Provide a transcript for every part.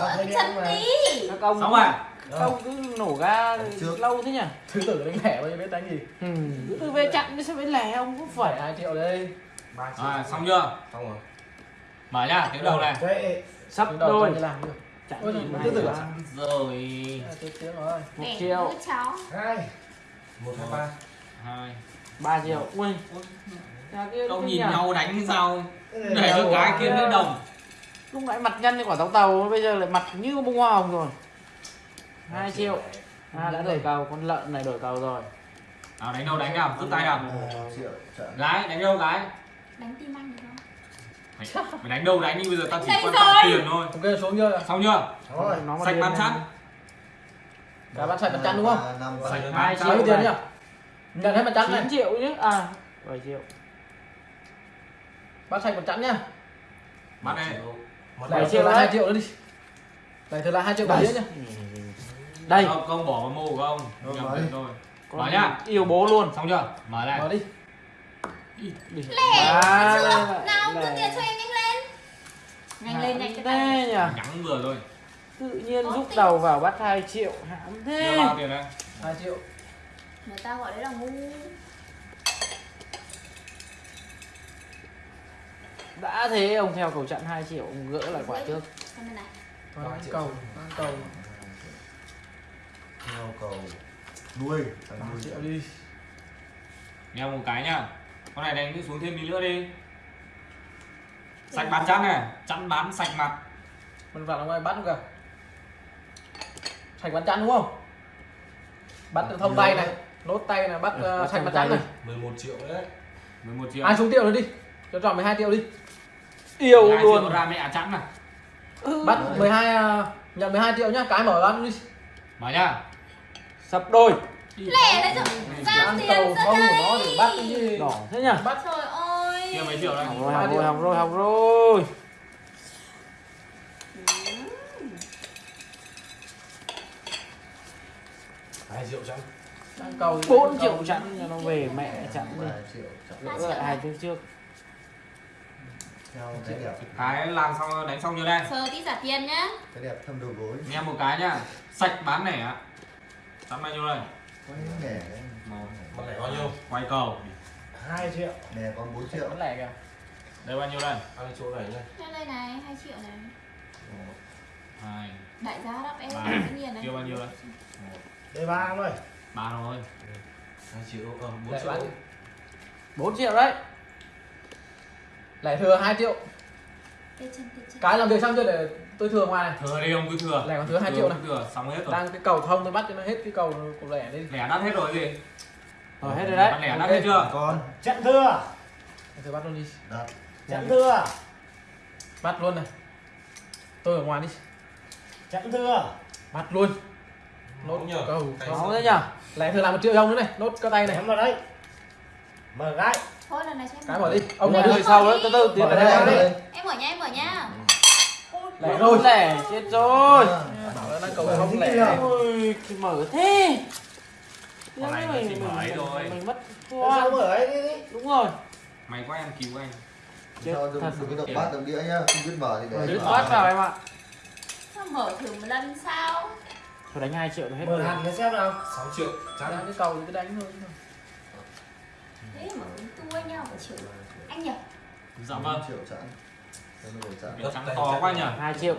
Ờ, chân mà. tí ông xong rồi. ông cứ nổ ga Trước. lâu thế nhỉ? Thứ tử đánh lẻ bao nhiêu biết đánh gì? Ừ. cứ từ về chặn đi sao về lẻ ông cũng phải phải hai triệu đây. À, xong chưa? Xong rồi. Mở nhá tiếng đầu này. Thế, sắp đôi. làm được chặn Ôi, ra. Sẵn rồi. À, một triệu. hai. Một hai ba. Hai. Ba triệu. Ui. Đâu kinh nhìn nhau đánh sao? Để cho đâu cái có- kia nữa đồng lúc nãy mặt nhăn như quả táo tàu bây giờ lại mặt như bông hoa hồng rồi. Hai triệu. à đã đổi cầu con lợn này đổi cầu rồi. Nào đánh đâu đánh nào rút tay nào. Triệu gái đánh đâu gái đánh tim anh được không? Mày, mày đánh đâu đánh nhưng bây giờ tao chỉ Đánh quan trọng tiền thôi. Ok xuống chưa? Xong chưa? Rồi. Sạch bán sẵn. Cả bán sạch mặt trắng đúng không? Sạch bán Hai nhiêu tiền này. nhỉ nhận hết mặt trắng này. 9 triệu chứ. À 7 triệu. Bán sạch mặt trắng nhá. Bắt đây bảy Bảy triệu triệu là hai triệu nữa đi. Này thừa là hai triệu bảy nhá. Đây. Không, không bỏ vào mô của ông. Rồi, nhầm mở nhá. yêu bố luôn. Xong chưa? Mở lại. Mở đi. Lẻ. À, chưa? Nào đưa tiền cho em nhanh lên. Nhanh lên nhanh thế nhỉ nhắn vừa thôi. Tự nhiên rút đầu vào bắt 2 triệu. Hãm thế. Bao tiền đây? Hai triệu. Người ta gọi đấy là ngu đã thế ông theo cầu chặn 2 triệu ông gỡ lại quả trước. Xem bên này Thôi, ăn cầu. Ăn cầu theo cầu nuôi thằng triệu đi. Nghe một cái nhá. Con này đánh xuống thêm tí nữa đi. Sạch bán chắn này. Chắn bán sạch mặt. Mình vào ngoài bắt không cả sạch bán chắn đúng không? Bắt được thông tay này nốt tay này bắt Ừ, bắt sạch bán chắn này. 11 triệu đấy. 11 triệu. Ai xuống triệu nữa đi cho tròn 12 triệu đi. Yêu 12 triệu luôn. ra mẹ chắn này Ừ. bắt 12 à, nhận 12 triệu nhá cái mở bán đi. Mở nhá. Sập đôi. Lẻ đấy chứ. Giao ăn tiền cầu ra không của nó đây để bắt cái gì đỏ thế nhỉ? Bắt. Trời ơi. Kia mấy triệu đây? Học rồi học rồi học rồi học rồi. Hai triệu ăn cầu 4 triệu chặn cho nó về mẹ chặn đi. Lại hai triệu trước cái làm xong đánh xong chưa đây? Sơ tí trả tiền nhá. Cái đẹp thâm đầu gối. Nghe một cái nhá. Sạch bán nẻ ạ. Chắn bao nhiêu đây? Đấy. Con này bao nhiêu? quay cầu. 2 triệu. Nghề còn 4 triệu. Bán lẻ kìa. Đây bao nhiêu đây? Ăn chỗ này nhá. Cho đây này 2 triệu này. Hai đại giá đắp em tự nhiên đấy Kia bao nhiêu đấy? đây ba ơi ba thôi. Hai triệu ờ bốn lẻ triệu bán. 4 triệu đấy lẻ thừa 2 triệu. Cái làm việc xong chưa để tôi thừa ngoài này? Thừa đi ông cứ thừa. Lẻ còn thừa hai Thừa triệu này. thừa xong hết rồi. Đang cái cầu thông tôi bắt cho nó hết cái cầu của lẻ đi. Lẻ đắt hết rồi gì? Rồi hết rồi đấy. Lẻ đắt hết chưa? Con Trận thưa, tôi bắt luôn đi. Trận thưa, bắt luôn này. Tôi ở ngoài đi. Trận thưa. bắt luôn. Nốt Nóng nhờ. cầu. Sơ. thế nhỉ lẻ thừa làm một triệu đồng nữa này. Nốt cái tay này. Ném vào đấy. Mở gái. Thôi lần này cho em cái mở đi. ông Ông mở đi. Sau đấy từ từ tiến vào ra đây em mở nhá em mở nhá. Lẻ rồi. Lẻ chết rồi. Bảo là đang cầu thông lẻ. Ôi thì mở thế. Con này nó chỉ mở ấy thôi. mình mất Sao mở ấy? Đi đi. đúng rồi. Mày có em cứu anh Chết đừng thật. đừng có động bát động đĩa nhá. Không biết mở thì để đứt phát vào em ạ. Sao mở thử một lần sao? Thôi đánh 2 triệu là hết Mở rồi. hẳn cái xem nào. 6 triệu. Đang chắn cái cầu thì cứ đánh thôi anh nhau một triệu anh nhỉ? Dạ vâng. Triệu Cái trắng to quá nhỉ? 2 triệu.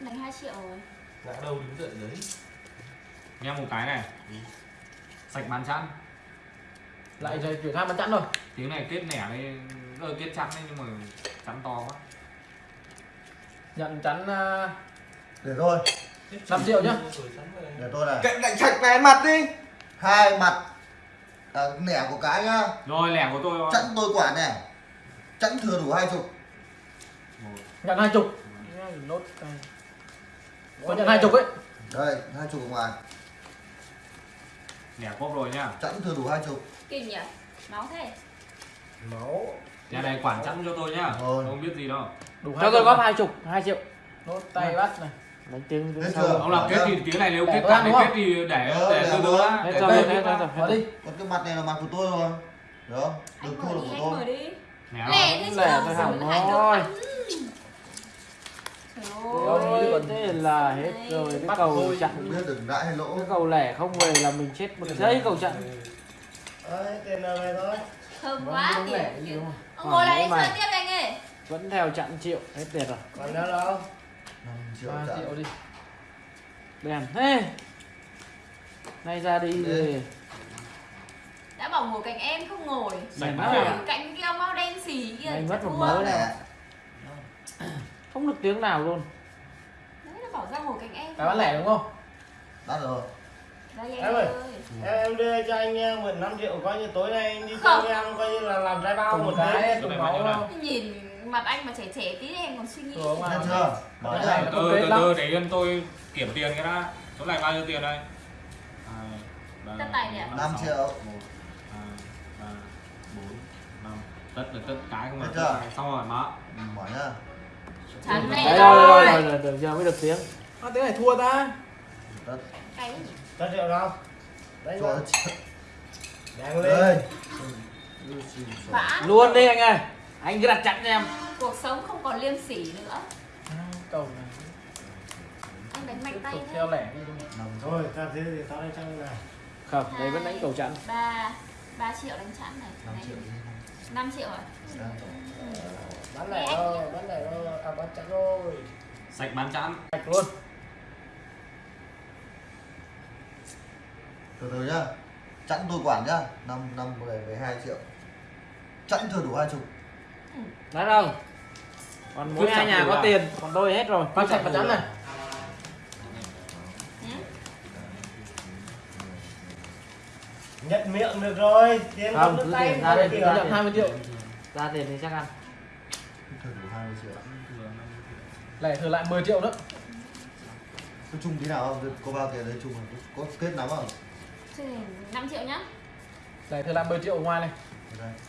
Đánh 2 triệu rồi. Ngã đâu đứng dậy đấy. Nghe một cái này. Sạch bán chắn lại rồi chuyển sang bán chẵn rồi. Tiếng này kết nẻ đây ờ, kết chắn đấy nhưng mà chắn to quá. Nhận chắn à, để thôi. 5 triệu nhá. Để tôi này. Cạnh đánh sạch này mặt đi. hai mặt à, nẻ của cái nhá rồi lẻ của tôi chặn tôi quả này. Chặn thừa đủ hai chục. Một, nhận hai chục. Nốt tay có nhận hai chục ấy. Đây hai chục ngoài. Lẻ cốp rồi nhá. Chặn thừa đủ hai chục. Kinh nhỉ? Máu thế. Máu. Nhà này quản chắn cho tôi nhá. Rồi. không biết gì đâu. Đủ cho hai tôi góp này. 2 chục 2 triệu. Nốt tay bắt này đánh tiếng Hết tiếng chưa? sau. ông làm kết thì tiếng này nếu kết tôi cả kết thì để Ờ, để để từ từ tôi đã Hết để rồi, tôi rồi, rồi. mở đi. còn cái mặt này là mặt của tôi rồi đó được anh thua đi của anh tôi. lẻ rồi đâu xử hỏng đâu Trời Ôi, ơi còn thế là hết rồi. Cái Bắt cầu chặn Không biết được lãi hay lỗ. cái cầu lẻ không về là mình chết một giây cầu chặn. Đấy, tiền nào về thôi. Thơm Vâng, quá không? Ông ngồi lại đi mày. tiếp anh ơi. vẫn theo chặn triệu hết tiền rồi. Còn nữa đâu? 5 triệu 3 trả triệu đi bèn thế nay ra đi về Đã bảo ngồi cạnh em không ngồi. Mày rồi. Cạnh kia mau đen xì kia. Mày mất một mớ này. lẻ không được tiếng nào luôn Đấy nó bảo ra ngồi cạnh em. cái bán lẻ đúng không đắt rồi Đây Em em ơi. ơi. Em, em đưa cho anh mượn 5 triệu coi như tối nay anh đi Không. chơi với em coi như là làm trái bao cùng một cái này máu không Nhìn mặt anh mà trẻ trẻ tí em còn suy nghĩ. Chưa? Mở này ra nó từ từ từ để yên tôi kiểm tiền cái đã. Số này bao nhiêu tiền đây? Tất tài nhỉ? năm triệu. tất là tất cái không là chưa? tất này. xong rồi má. Mở nhá. Chán đấy. mẹ rồi rồi rồi. rồi rồi được giờ mới được tiếng. À, tiếng này thua ta. Gì? Cho triệu đâu? Đấy nó triệu. Đang lên. đây Vã. luôn đi anh ơi. Anh cứ đặt chặn cho em Cuộc sống không còn liêm sỉ nữa. À, cầu này. Anh đánh mạnh tay theo lẻ đi không? nằm Thôi, ta thế thì tao đây trong này. không đây vẫn đánh cầu chặn ba ba triệu đánh chẵn này. 5 triệu 5 triệu à? Đây. Bán lẻ thôi, bán lẻ thôi, à bán chặt rồi. sạch bán chẵn. Sạch luôn. Từ từ nhá. Chẵn tôi quản nhá. Năm năm về về hai triệu. Chẵn thừa đủ hai chục. Đấy đâu còn mỗi hai nhà có à? tiền còn tôi hết rồi. Con sạch và chắn này. Ừ? Nhận miệng được rồi, tiền Không, cứ tay tiền ra đây. Tôi nhận 20 triệu. Ra tiền thì chắc ăn. Thừa đủ 20 triệu Lẻ thừa lại 10 triệu nữa. Có chung tí nào không có bao tiền đấy chung không? có kết lắm không? Thế thì 5 triệu nhá. Lẻ thừa lại 10 triệu ở ngoài này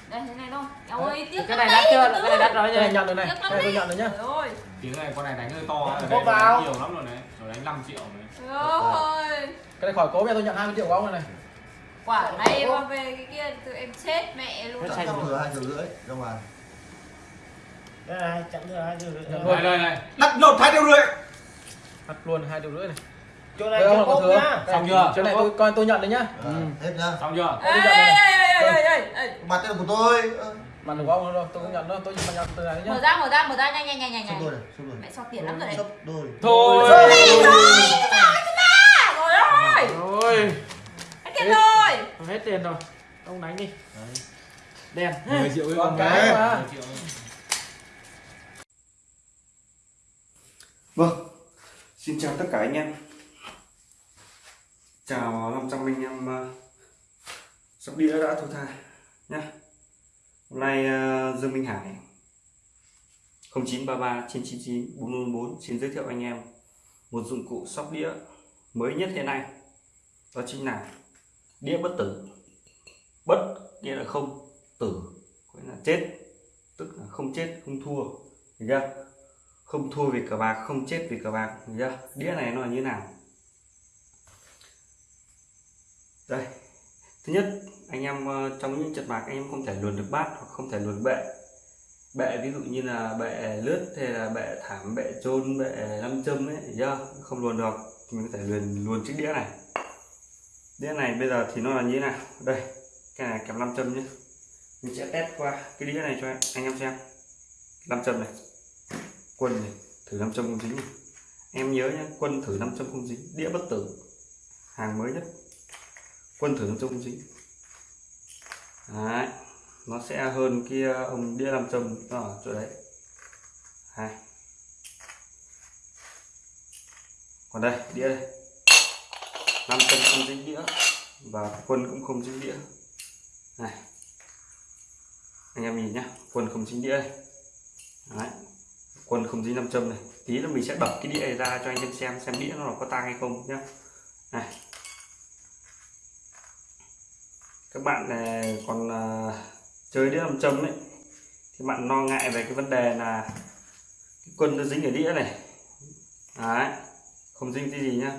đây thế này thôi Eo Đấy. ơi tiếc cái này đắt chưa? cái này đắt rồi Cái này nhận rồi này. Cái này tôi nhận rồi nhá. Trời ơi tiếng này con này đánh hơi to đây vào. nhiều lắm rồi đấy. Rồi đánh 5 triệu rồi. Trời ơi. Cái này khỏi cố bây giờ tôi nhận 20 triệu của ông này này. Quả này mà về cái kia tụi em chết mẹ luôn. Sạch thừa hai triệu rưỡi ra ngoài Đây này, chặn thừa hai triệu rưỡi. Đây đây đây. Đắt nốt hai triệu rưỡi. Thật luôn 2 triệu rưỡi này. Chỗ này Đây ông chưa là có thừa. nhá. Xong chưa? Chỗ này tôi coi tôi nhận đấy nhá. Ờ, Ừ. hết nhá. Xong chưa Ê ê ê mặt đây là của tôi. Ờ, Mà đừng có ông đâu? Tôi không nhận đâu tôi nhận từ này Mở nhá ra mở ra mở ra nhanh nhanh nhanh nhanh. Nhanh này sắp đôi Mẹ so tiền lắm rồi này sắp đôi. Thôi. Rồi ơi. Rồi Hết tiền rồi. Hết tiền rồi. Ông đánh đi. Đèn. 10 triệu với con cái mà. 10 triệu. Vâng, xin chào tất cả anh em. Chào 500 anh em uh, sóc đĩa đã thu tha nhá. Hôm nay uh, Dương Minh Hải 0933 999 444 xin giới thiệu anh em một dụng cụ sóc đĩa mới nhất hiện nay. Đó chính là đĩa bất tử. Bất nghĩa là không tử có nghĩa là chết tức là không chết không thua hiểu chưa? Không thua vì cờ bạc không chết vì cờ bạc hiểu chưa? Đĩa này nó là như nào? Đây thứ nhất anh em ờ, trong những trận bạc anh em không thể luồn được bát hoặc không thể luồn bệ. Bệ ví dụ như là bệ lướt hay là bệ thảm, bệ trôn bệ năm châm ấy do không luồn được. Thì mình có thể luồn luồn chiếc đĩa này. Đĩa này bây giờ thì nó là như thế nào? Đây, cái này kèm năm châm nhé. Mình sẽ test qua cái đĩa này cho anh anh em xem. Năm châm này. Quân này, thử 500 không dính này. em nhớ nhé, quân thử 500 không dính, đĩa bất tử. Hàng mới nhất. Quân thử 500 không dính đấy, nó sẽ hơn kia ông đĩa 500 nó ở chỗ đấy. Hai. Còn đây, đĩa đây. 500 không dính đĩa và quân cũng không dính đĩa. Này. Anh em nhìn nhá, quân không dính đĩa đây. Đấy, quân không dính nam châm này tí là mình sẽ đập cái đĩa này ra cho anh em xem xem đĩa nó có tang hay không nhá này các bạn này còn à, chơi đĩa nam châm ấy, thì bạn lo ngại về cái vấn đề là cái quân nó dính ở đĩa này. Đấy, không dính cái gì nhá.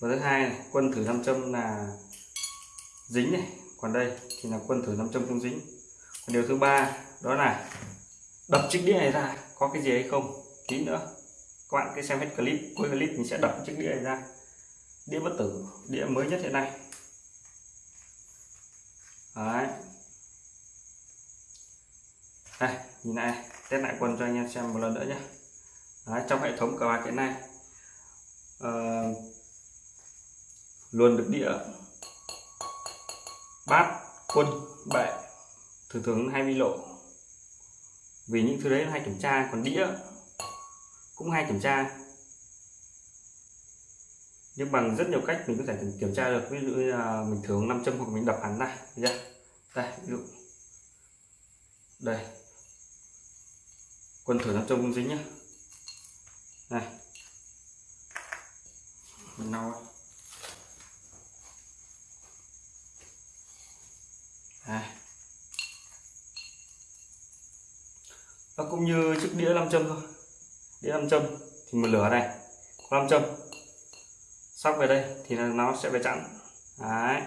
Và thứ hai này, quân thử nam châm là dính này. Còn đây thì là quân thử nam châm không dính. Còn điều thứ ba, đó là đập chiếc đĩa này ra, có cái gì hay không? Tí nữa, các bạn cứ xem hết clip, cuối clip mình sẽ đập chiếc đĩa này ra. Đĩa bất tử, đĩa mới nhất hiện nay đấy. Đây nhìn này test lại quân cho anh em xem một lần nữa nhé. Đấy, trong hệ thống cờ bạc hiện nay. Uh, luôn được đĩa bát quân bệ. Thường thường hay bị lộ. Vì những thứ đấy hay kiểm tra còn đĩa cũng hay kiểm tra nhưng bằng rất nhiều cách mình có thể kiểm tra được. Ví dụ như là mình thường nam châm hoặc mình đập hắn này nhá đây, ví dụ. Đây. Quân thử nam châm cũng dính nhá. Này mình lau này nó cũng như chiếc đĩa nam châm thôi. Đĩa nam châm. Thì một lửa này. Có nam châm sóc về đây thì là nó sẽ về chặn. Đấy.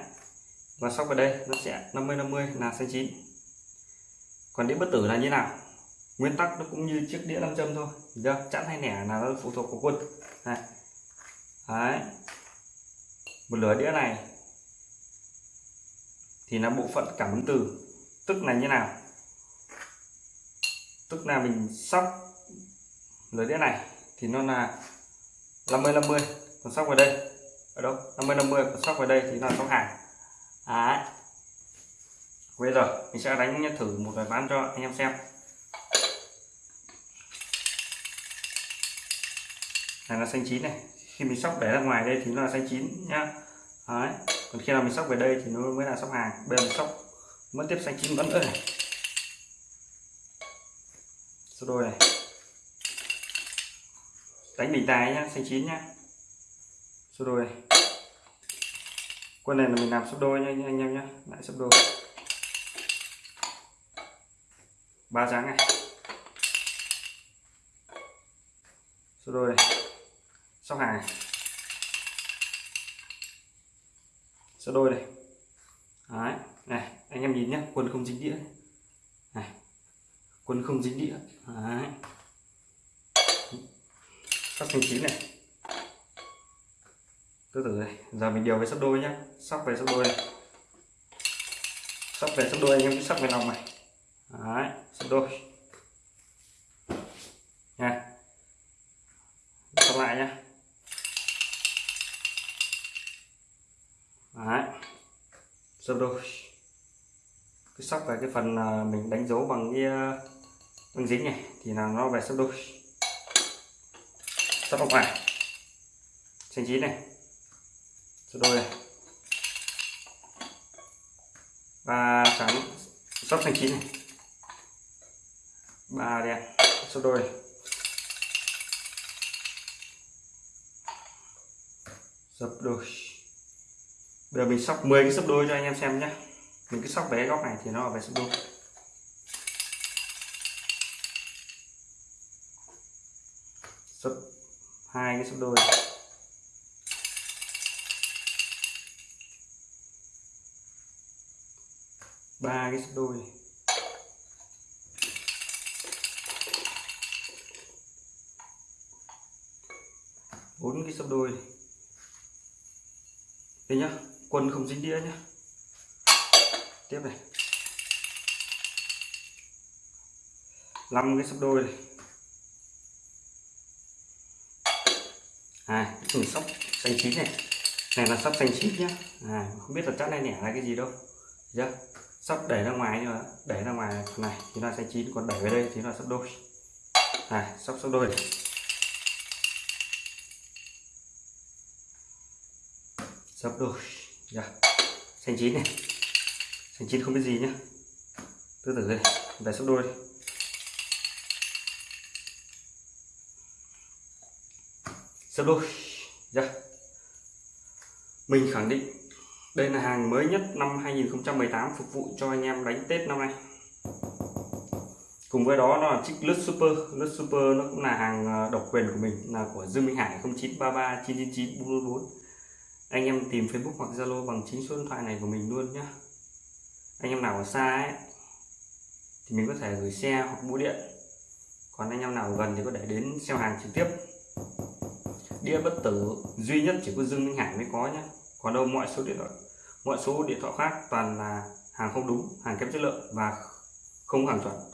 Và sóc về đây nó sẽ 50 50 là xanh chín. Còn đĩa bất tử là như nào? Nguyên tắc nó cũng như chiếc đĩa nam châm thôi chưa? Chặn hay nẻ là nó phụ thuộc vào quân. Này đấy. Một lửa đĩa này thì là bộ phận cảm ứng từ. Tức là như nào? Tức là mình sóc lưới đĩa này thì nó là 50 50 còn sóc vào đây. Ở đâu? 50 50 còn sóc vào đây thì là sóc hàng. Đấy. Bây giờ mình sẽ đánh thử một vài ván cho anh em xem. Này, là xanh chín này. Khi mình sóc để ra ngoài đây thì nó là xanh chín nhá. Đấy. Còn khi nào mình sóc về đây thì nó mới là sóc hàng. Bây giờ mình sóc vẫn tiếp xanh chín vẫn nữa này. Số đôi này. Đánh bình tài nhá, xanh chín nhá số đôi này. Quân này là mình làm sấp đôi nha anh em nhé, lại sấp đôi. Ba dáng này. Số đôi này. Sóc hàng này. Số đôi này. Đấy này anh em nhìn nhé quân không dính đĩa. Này quân không dính đĩa. Đấy. Sắp thành chín này từ từ này giờ mình điều về sắp đôi nhá. Sóc về sắp đôi này. Sóc về sắp đôi, anh em cứ sóc về lòng này. Đấy sắp đôi. Nha. Sắp lại nhá. Đấy. Sắp đôi. Cứ sóc về cái phần à, mình đánh dấu bằng cái à, bằng băng dính này, thì là nó về sắp đôi. Sắp lòng ngoài xanh chín này số đôi này. Ba trắng, sắp thành chín này. Ba đen số đôi này. sấp đôi. Bây giờ mình sóc 10 cái sấp đôi cho anh em xem nhé mình cứ sóc bé góc này thì nó ở về sấp đôi. Sấp hai cái sấp đôi. Ba cái sấp đôi. Bốn cái sấp đôi. Đây nhá quân không dính đĩa nhá. Tiếp này. Năm cái sấp đôi. Này à mình sóc xanh chín này. Này là sóc xanh chín nhá. À, không biết là chắc này nẻ là cái gì đâu. Chưa? Sắp đẩy ra ngoài nhưng mà đẩy ra ngoài này, thì nó sẽ chín, còn đẩy về đây thì nó sắp đôi. À sắp sắp đôi. Này sắp đôi. Dạ. Xanh chín này. Xanh chín không biết gì nhá. Từ từ đây, về sắp đôi. Sắp đôi. Dạ. Mình khẳng định đây là hàng mới nhất năm 2018 phục vụ cho anh em đánh Tết năm nay. Cùng với đó nó là chiếc lướt super. Lướt super nó cũng là hàng ờ, độc quyền của mình, là của Dương Minh Hải 0933 999 444 anh em tìm Facebook hoặc Zalo bằng chính số điện thoại này của mình luôn nhé anh em nào ở xa ấy, thì mình có thể gửi xe hoặc bưu điện. Còn anh em nào gần thì có thể đến xem hàng trực tiếp. Đĩa bất tử duy nhất chỉ có Dương Minh Hải mới có nhé còn đâu, mọi số điện thoại mọi số điện thoại khác toàn là hàng không đúng, hàng kém chất lượng và không hàng chuẩn.